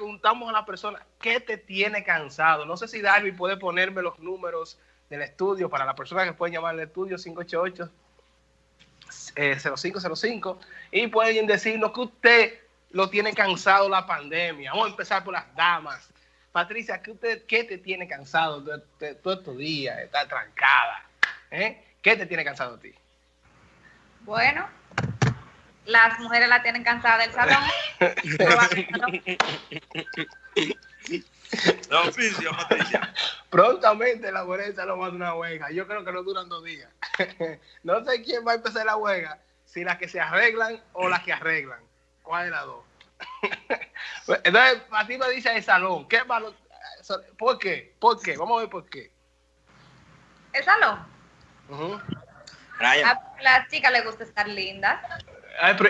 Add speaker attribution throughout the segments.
Speaker 1: preguntamos a la persona, ¿qué te tiene cansado? No sé si Darby puede ponerme los números del estudio para la persona que puede llamar al estudio 588 0505 y pueden decirnos que usted lo tiene cansado la pandemia. Vamos a empezar por las damas. Patricia, ¿qué, usted, qué te tiene cansado todos estos días? Estar trancada. ¿Eh? ¿Qué te tiene cansado a ti?
Speaker 2: Bueno, las mujeres la tienen cansada del salón.
Speaker 1: oficio, Patricia. Prontamente la mujeres lo salón una huelga. Yo creo que no duran dos días. no sé quién va a empezar la huelga, si las que se arreglan o las que arreglan. ¿Cuál de las dos? Entonces, a ti me dice el salón. ¿Qué malo? ¿Por qué? ¿Por qué? Vamos a ver por qué.
Speaker 2: El salón. A las chicas les gusta estar lindas.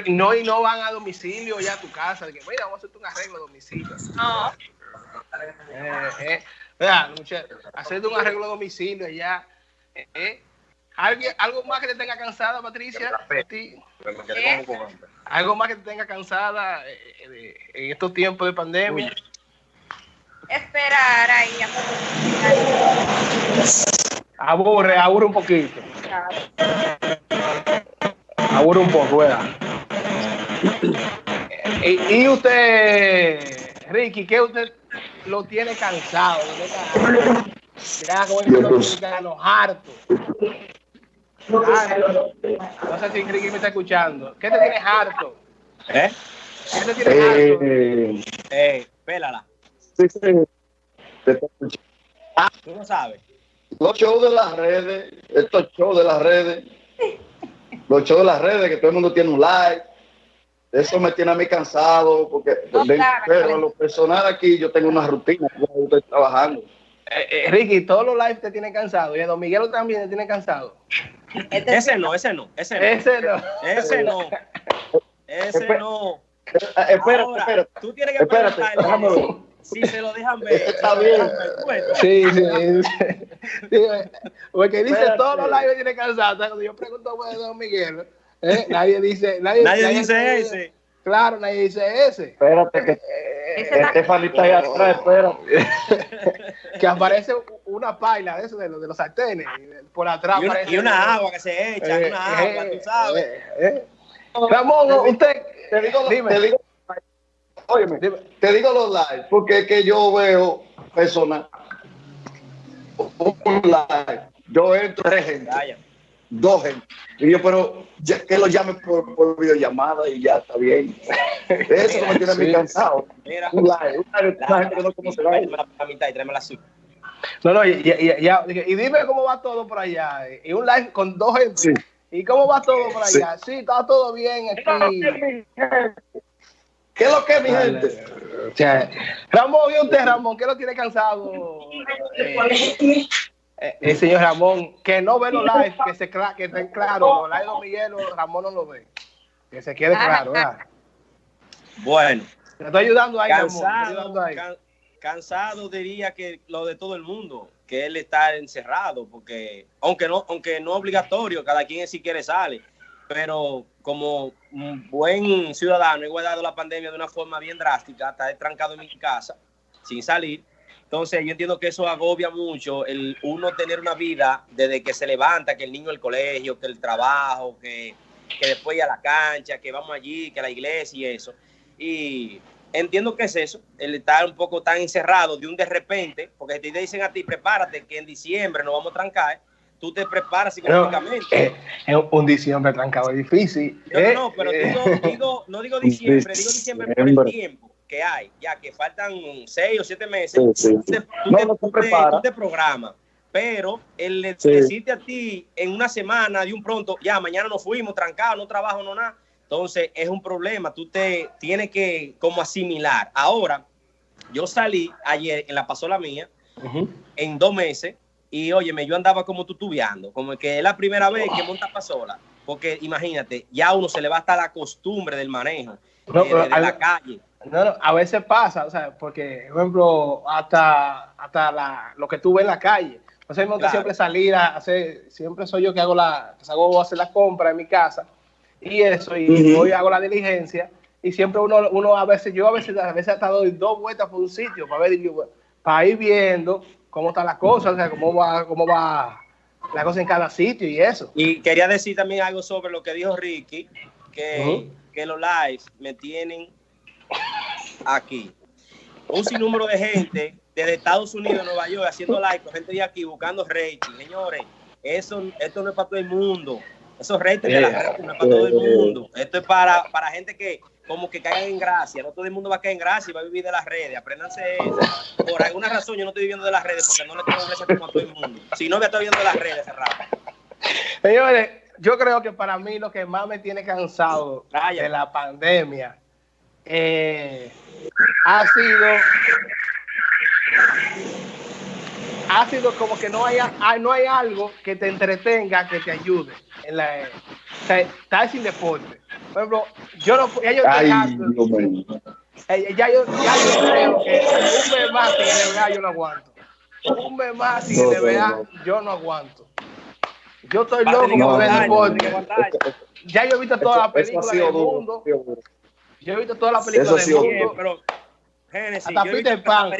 Speaker 1: No, y no van a domicilio ya a tu casa. De que, mira, vamos a hacerte un arreglo a domicilio. No. Eh, eh, hacerte un arreglo a domicilio ya. Eh, eh. ¿Algo más que te tenga cansada, Patricia? ¿Algo más que te tenga cansada eh, en estos tiempos de pandemia?
Speaker 2: Esperar ahí.
Speaker 1: Aburre, aburre un poquito. Aburre un poco, ¿verdad? y, usted, Ricky, ¿qué usted lo tiene cansado? El dominicano, harto. No sé si Ricky me está escuchando. ¿Qué te tienes harto? ¿Eh? ¿Qué te tienes harto? Eh, eh pélala. Sí, sí.
Speaker 3: Ah, tú no sabes. Los shows de las redes, estos shows de las redes, los shows de las redes, que todo el mundo tiene un like. Eso me tiene a mí cansado, porque pero lo personal aquí yo tengo una rutina, yo estoy trabajando.
Speaker 1: Eh, eh, Ricky, todos los lives te tienen cansado. Y a Don Miguel también te tiene cansado.
Speaker 4: Este ese no, ese no, ese no. Ese no. Ese no. Ese no.
Speaker 3: Espérate, espérate. Tú tienes que espérate,
Speaker 4: Si se lo dejan ver.
Speaker 3: Está bien.
Speaker 1: Sí, sí. Porque dice todos los lives tienen cansado. Cuando yo pregunto a Don Miguel, ¿eh? nadie dice. Nadie,
Speaker 4: nadie, dice ese.
Speaker 1: Claro, nadie dice ese.
Speaker 3: Espérate, que Estefan está ahí atrás, espérate.
Speaker 1: que aparece una paila de eso, de, los, de los sartenes. Por atrás
Speaker 4: y una, y una agua que se echa, eh, una agua, tú sabes. Eh, eh.
Speaker 1: Ramón, usted.
Speaker 3: Te digo, dime. Te digo, óyeme, te digo los live, porque es que yo veo personas. Un live. Yo entro tres gente dos gente. Y yo, pero que lo llame por, por, videollamada y ya está bien. Eso me tiene sí. cansado. Mira, un live, un live, la, gente que no conoce
Speaker 4: la mitad y tráeme la suya.
Speaker 1: No, no, y, y, ya, y, dime cómo va todo por allá. Y un live con dos gente. Sí. ¿Y cómo va todo por allá? Sí, está todo bien aquí.
Speaker 3: ¿Qué es lo que, mi gente?
Speaker 1: O sea, Ramón, ¿y usted, Ramón? ¿Qué lo tiene cansado? Eh, el eh, señor Ramón, que no ve los live, que se que estén claros, los live de Miguel, Ramón no lo ve. Que se quede claro, ¿verdad?
Speaker 4: Bueno.
Speaker 1: Te estoy ayudando ahí,
Speaker 4: cansado, cansado diría que lo de todo el mundo, que él está encerrado, porque aunque no, aunque no obligatorio, cada quien si quiere sale, pero como un buen ciudadano he guardado la pandemia de una forma bien drástica, está trancado en mi casa, sin salir, entonces, yo entiendo que eso agobia mucho el uno tener una vida desde que se levanta, que el niño el colegio, que el trabajo, que, que después ir a la cancha, que vamos allí, que la iglesia y eso. Y entiendo que es eso, el estar un poco tan encerrado de un de repente, porque te dicen a ti, prepárate, que en diciembre nos vamos a trancar, tú te preparas psicológicamente.
Speaker 1: Eh, es un diciembre trancado, es difícil.
Speaker 4: No, no, no pero eh. digo, digo, no digo diciembre, digo diciembre por el tiempo que hay, ya que faltan seis o siete meses, Tú, te, tú, programas. Pero el necesite a ti en una semana, de un pronto, ya mañana nos fuimos, trancados, no trabajo, no nada. Entonces es un problema, tú te tienes que como asimilar. Ahora, yo salí ayer en la pasola mía, en dos meses, y óyeme, yo andaba como tutubeando, como que es la primera vez que monta pasola, porque imagínate, ya uno se le va hasta la costumbre del manejo de, la calle.
Speaker 1: No, no, a veces pasa, o sea, porque, por ejemplo, hasta, hasta la, lo que tú ves en la calle. O sea, me gusta siempre salir a hacer, siempre soy yo que hago la, que hago hacer la compra en mi casa y eso, y hoy hago la diligencia. y siempre uno, uno a veces, yo a veces, a veces hasta doy dos vueltas por un sitio para ver, para ir viendo cómo está la cosa, o sea, cómo va, cómo va la cosa en cada sitio y eso.
Speaker 4: Y quería decir también algo sobre lo que dijo Ricky, que, que los lives me tienen aquí. Un sinnúmero de gente desde Estados Unidos, Nueva York, haciendo live, gente de aquí buscando rating. Señores, eso, esto no es para todo el mundo. Esos ratings de la gente no es para todo el mundo. Esto es para, para gente que como que caiga en gracia. No todo el mundo va a caer en gracia y va a vivir de las redes. Apréndanse eso. Por alguna razón yo no estoy viviendo de las redes porque no le tengo gracia como a todo el mundo. Si no, me estoy viendo de las redes cerrado.
Speaker 1: Señores, yo creo que para mí lo que más me tiene cansado de la pandemia eh, ha sido ha sido como que no hay, no hay algo que te entretenga, que te ayude. En la, o sea, estar sin deporte. Por ejemplo, yo no ya yo, Ay, eh, ya, yo, ya yo creo que un mes más sin NBA yo no aguanto. Un mes más sin NBA yo no aguanto. Yo estoy loco con ver deporte. Ya yo he visto todas las películas del mundo. Yo he visto todas las películas del mundo. Pero,
Speaker 4: Génesis, hasta Peter Pan.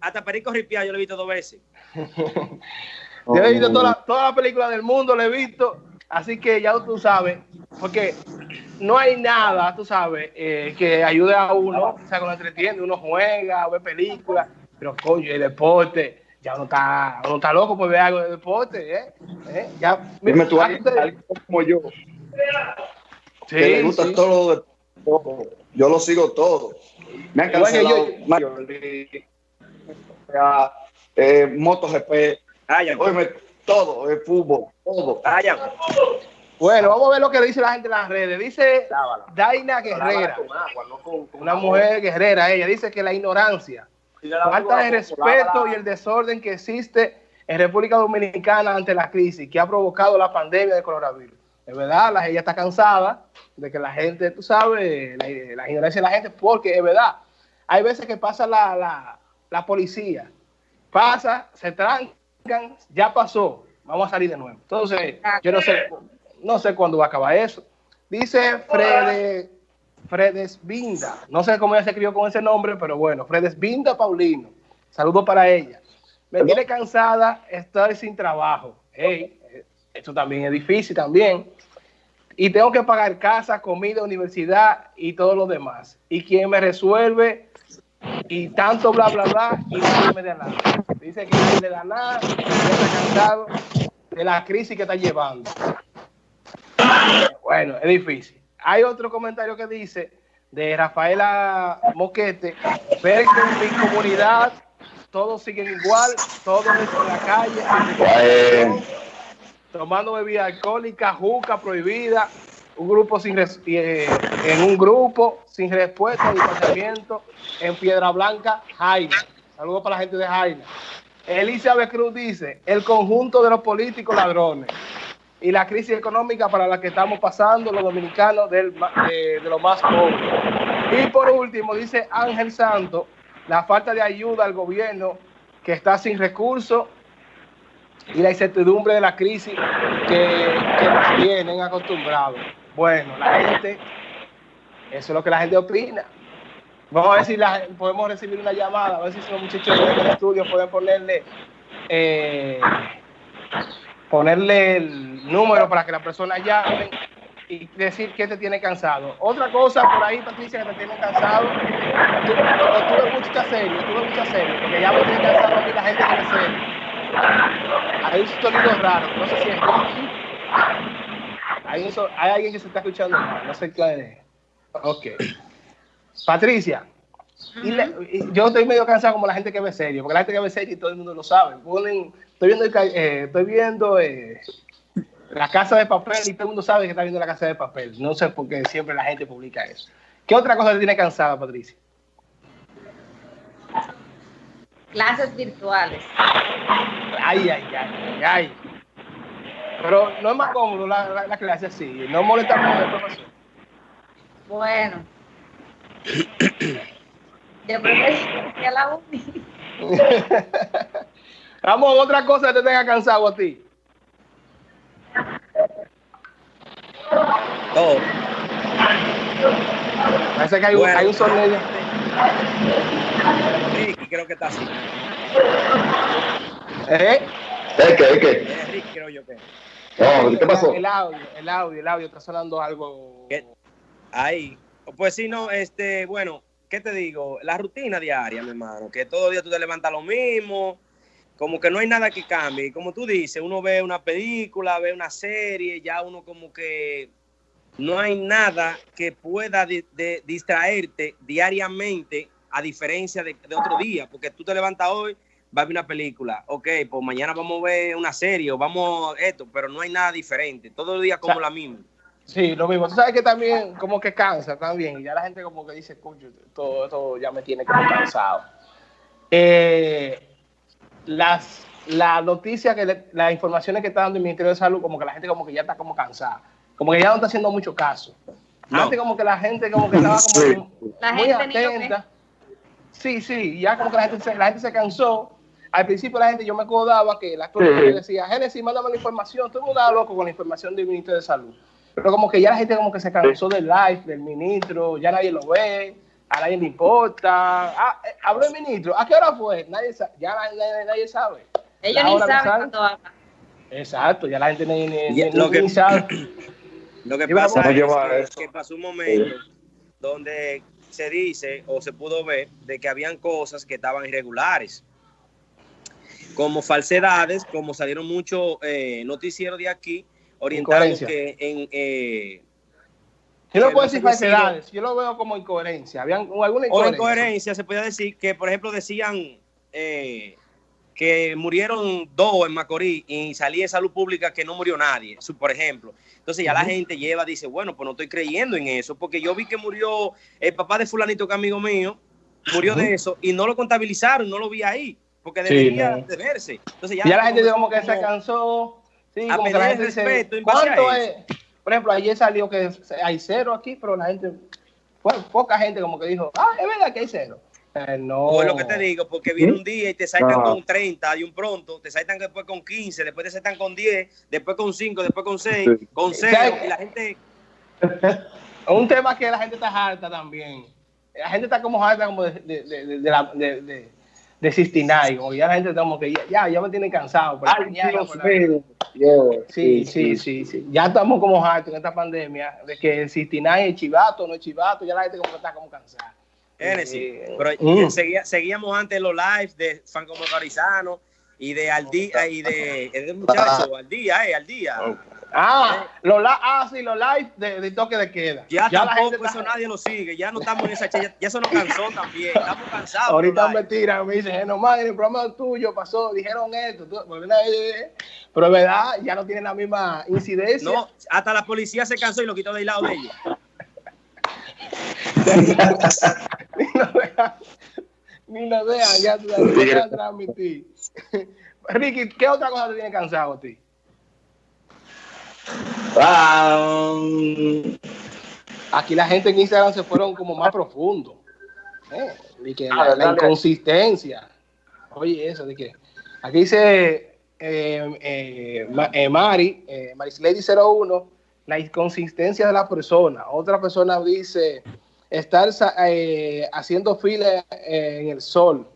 Speaker 4: Hasta Perico, Ripiá yo lo he visto dos veces.
Speaker 1: yo he visto todas las toda la películas del mundo, lo he visto. Así que ya tú sabes, porque no hay nada, tú sabes, eh, que ayude a uno, o sea, que uno entretiene, uno juega, ve películas, pero coño, el deporte, ya uno está, uno está loco por ver algo de deporte, ¿eh? ¿Eh? Ya,
Speaker 3: Dime tú, alguien, como yo, sí, que le gusta todo, todo, yo lo sigo todo. Me han cancelado bueno, yo, eh, MotoGP, todo, el fútbol, todo.
Speaker 1: Bueno, vamos a ver lo que dice la gente en las redes. Dice Daina Guerrera, una mujer guerrera, ella dice que la ignorancia, la falta de respeto y el desorden que existe en República Dominicana ante la crisis que ha provocado la pandemia de coronavirus. Es verdad, la, ella está cansada de que la gente, tú sabes, la, ignorancia de la gente, porque es verdad, hay veces que pasa la, la policía, pasa, se ya pasó, vamos a salir de nuevo. Entonces, yo no sé, no sé cuándo va a acabar eso. Dice Fredes, Fredes Binda, no sé cómo ella se escribió con ese nombre, pero bueno, Fredes Binda Paulino. Saludos para ella. Me tiene cansada estar sin trabajo. Hey, esto también es difícil también. Y tengo que pagar casa, comida, universidad y todo lo demás. Y quien me resuelve y tanto bla bla bla y no me da nada. Dice que no le da nada, está cansado de la crisis que está llevando. Bueno, es difícil. Hay otro comentario que dice de Rafaela Moquete, ver que en mi comunidad todos siguen igual, todos en la calle, tomando bebida alcohólica, juca prohibida, un grupo sin eh, en un grupo sin respuesta, distanciamiento en Piedra Blanca, Jaina. Saludos para la gente de Jaina. Elizabeth Cruz dice, el conjunto de los políticos ladrones y la crisis económica para la que estamos pasando los dominicanos de, de los más pobres. Y por último, dice Ángel Santo, la falta de ayuda al gobierno que está sin recursos y la incertidumbre de la crisis que, que nos tienen acostumbrados. Bueno, la gente, eso es lo que la gente opina. Vamos a ver si la, podemos recibir una llamada, a ver si los muchachos del estudio pueden ponerle eh, ponerle el número para que la persona llame y decir que te tiene cansado. Otra cosa por ahí, Patricia, que te tiene cansado, tú, tú ves mucha serie, tú ves mucha serie, porque ya me tiene cansado a mí la gente que me serie. Hay un sonido raro, no sé si es hay, hay alguien que se está escuchando, no sé qué es. Ok. Patricia, y yo estoy medio cansado como la gente que ve serio, porque la gente que ve serio y todo el mundo lo sabe. Ponen estoy viendo, eh, estoy viendo eh, la casa de papel y todo el mundo sabe que está viendo la casa de papel. No sé por qué siempre la gente publica eso. ¿Qué otra cosa te tiene cansada, Patricia?
Speaker 2: Clases virtuales.
Speaker 1: Ay, ay, ay, ay. Pero no es más cómodo la, la, clase así. No molesta mucho el profesor.
Speaker 2: Bueno. Yo prefiero que a la uni.
Speaker 1: Vamos, otra cosa que te tenga cansado a ti.
Speaker 4: Oh.
Speaker 1: Parece que hay, un, hay un sonido.
Speaker 4: Ricky creo que está así.
Speaker 1: ¿Eh?
Speaker 3: ¿Eh, qué, qué?
Speaker 4: Ricky creo yo que.
Speaker 3: No, ¿qué pasó?
Speaker 1: El audio, el audio, el audio está sonando algo.
Speaker 4: ¿Qué? Ahí. Pues sí, no, este, bueno, ¿qué te digo? La rutina diaria, mi hermano, que todo día tú te levantas lo mismo, como que no hay nada que cambie. Como tú dices, uno ve una película, ve una serie, ya uno como que no hay nada que pueda de- distraerte diariamente a diferencia de, de otro día, porque tú te levantas hoy, vas a ver una película, ok, pues mañana vamos a ver una serie o vamos a esto, pero no hay nada diferente, todo el día como
Speaker 1: O sea,
Speaker 4: la misma.
Speaker 1: Sí, lo mismo. Tú sabes que también como que cansa también. Y ya la gente como que dice, coño, todo esto ya me tiene como cansado. Eh, las, la noticia, que le- las informaciones que está dando el Ministerio de Salud, como que la gente como que ya está como cansada. Como que ya no está haciendo mucho caso.
Speaker 4: No.
Speaker 1: Antes como que la gente como que estaba como
Speaker 3: Sí.
Speaker 2: La
Speaker 1: muy
Speaker 2: gente
Speaker 1: atenta. Sí, sí, ya como que la gente, se, la gente se cansó. Al principio la gente, yo me acordaba que la gente
Speaker 3: Sí.
Speaker 1: decía, Génesis, mándame la información. Todo el mundo loco con la información del ministro de Salud. Pero como que ya la gente como que se cansó del live, del ministro, ya nadie lo ve, a nadie le importa. Ah, eh, habló el ministro, ¿a qué hora fue? Nadie ya nadie, nadie- nadie sabe.
Speaker 2: Ellos
Speaker 1: La
Speaker 2: ni saben
Speaker 1: sabe.
Speaker 2: cuándo hablan.
Speaker 1: Exacto, ya la gente ni, ni,
Speaker 4: Ya,
Speaker 1: ni-
Speaker 4: lo que-
Speaker 1: ni sabe.
Speaker 4: Lo que pasa es
Speaker 3: eso.
Speaker 4: que pasó un momento donde se dice o se pudo ver de que habían cosas que estaban irregulares, como falsedades, como salieron muchos eh, noticieros de aquí
Speaker 1: Incoherencia.
Speaker 4: que en eh,
Speaker 1: Yo no
Speaker 4: que
Speaker 1: puedo
Speaker 4: no
Speaker 1: decir falsedades, yo lo veo como incoherencia. Habían alguna
Speaker 4: o
Speaker 1: incoherencia.
Speaker 4: incoherencia se podía decir que por ejemplo decían eh, que murieron dos en Macorís y salía en salud pública que no murió nadie, por ejemplo. Entonces ya la gente lleva, dice, bueno, pues no estoy creyendo en eso, porque yo vi que murió el papá de fulanito que amigo mío, murió de eso y no lo contabilizaron, no lo vi ahí, porque
Speaker 1: Sí,
Speaker 4: debería
Speaker 1: no.
Speaker 4: de verse. Entonces ya,
Speaker 1: Ya la gente
Speaker 4: comenzó
Speaker 1: como que se
Speaker 4: como-
Speaker 1: cansó. Sí. Por ejemplo, ayer salió que hay cero aquí, pero la gente, bueno, poca gente como que dijo, ah, es verdad que hay cero. Eh, no.
Speaker 4: O es lo que te digo, porque viene un día y te saltan
Speaker 3: No.
Speaker 4: con 30 y un pronto, te saltan después con 15, después te saltan con 10, después con 5, después con 6,
Speaker 3: Sí.
Speaker 4: con
Speaker 1: ¿Sabes
Speaker 4: 0
Speaker 1: qué?
Speaker 4: y la gente
Speaker 1: Un tema que la gente está harta también. La gente está como harta como de, de, de, de, de la- de, de, de 69, como ya la gente está como que ya, ya, ya me tiene cansado. por la
Speaker 3: Ay,
Speaker 1: mañana,
Speaker 3: Dios
Speaker 1: por la-
Speaker 3: mío. Yo,
Speaker 1: Sí, sí, sí, sí. Ya estamos como hartos en esta pandemia de que el 69 es chivato, no es chivato, ya la gente como que está como cansada. Eh,
Speaker 4: Pero
Speaker 1: mm.
Speaker 4: seguía- seguíamos antes los lives de Franco Motorizano y de al día y de, de muchacho, al día, eh, al día.
Speaker 1: Ah, los la- ah, sí, los live de, de toque de queda.
Speaker 4: Ya, tampoco eso
Speaker 1: está-
Speaker 4: nadie lo sigue, ya no estamos en esa ya, ya eso nos cansó también, estamos cansados.
Speaker 1: Ahorita me
Speaker 4: los
Speaker 1: tiran, me dicen, no más, en el programa tuyo pasó, dijeron esto, tú- porque una vez- pero es verdad, ya no tienen la misma incidencia.
Speaker 4: No, hasta la policía se cansó y lo quitó del lado de ellos.
Speaker 1: ni lo dejan, ni lo dejan, ya tú transmitir. Ricky, ¿qué otra cosa te tiene cansado a ti?
Speaker 3: Ah, um,
Speaker 1: Aquí la gente en Instagram se fueron como más profundo. ¿eh? De que
Speaker 3: Ah,
Speaker 1: la, la
Speaker 3: dale.
Speaker 1: inconsistencia. Oye, eso de que. Aquí dice eh, eh, Ma- eh, Mari, eh, Marislady 01, la inconsistencia de la persona. Otra persona dice estar eh, haciendo fila eh, en el sol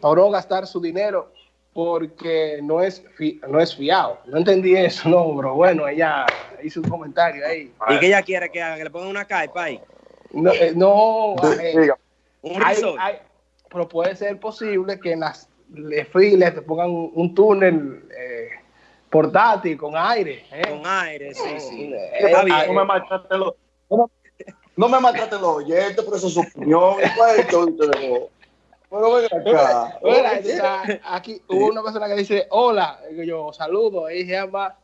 Speaker 1: para no gastar su dinero porque no es, fi- no es fiado. No entendí eso, no, bro. Bueno, ella hizo un comentario ahí.
Speaker 4: ¿Y que ella quiere que haga? Que le pongan una carpa ahí.
Speaker 1: No, eh, no eh.
Speaker 4: Un
Speaker 1: hay- pero puede ser posible que en las le- filas te pongan un, un túnel eh, portátil con aire. ¿eh?
Speaker 4: Con aire, sí, sí.
Speaker 1: Eh,
Speaker 4: Está bien.
Speaker 3: No me maltrate los, no me- no me maltrate los oyentes, pero eso es su opinión. ¿Cuál es todo ustedes? Bueno, acá.
Speaker 1: Bueno, aquí hubo una persona que dice, hola, yo saludo, ella se llama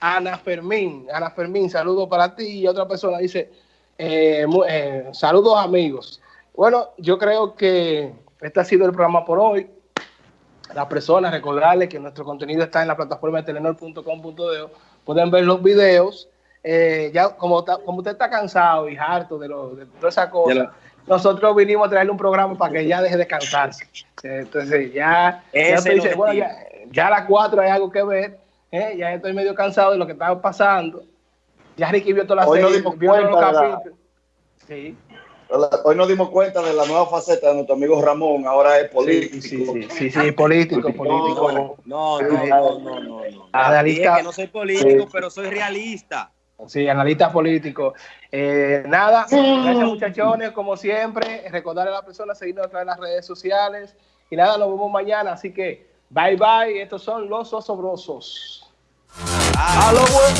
Speaker 1: Ana Fermín, Ana Fermín, saludo para ti, y otra persona dice, eh, eh, saludos amigos. Bueno, yo creo que este ha sido el programa por hoy. Las personas, recordarles que nuestro contenido está en la plataforma de telenor.com.de, pueden ver los videos. Eh, ya como, ta- como usted está cansado y harto de, lo, de todas esas cosas,
Speaker 4: De lo-
Speaker 1: nosotros vinimos a traerle un programa para que ya deje de cansarse. Entonces ya, ya dice, bueno, ya, ya a las 4 hay algo que ver, eh, ya estoy medio cansado de lo que estaba pasando. Ya Ricky vio toda la
Speaker 3: Hoy nos
Speaker 1: serie,
Speaker 3: dimos
Speaker 1: vio los
Speaker 3: la-.
Speaker 1: Sí.
Speaker 3: Hoy nos dimos cuenta de la nueva faceta de nuestro amigo Ramón, ahora es político.
Speaker 1: Sí, sí, sí, sí, político, político.
Speaker 4: No, no, no, no, no. Que no soy político, pero soy realista.
Speaker 1: Sí, analista político. Eh, nada, gracias muchachones, como siempre. Recordar a la persona seguirnos a través de las redes sociales. Y nada, nos vemos mañana. Así que, bye bye. Estos son los osobrosos. A lo bueno.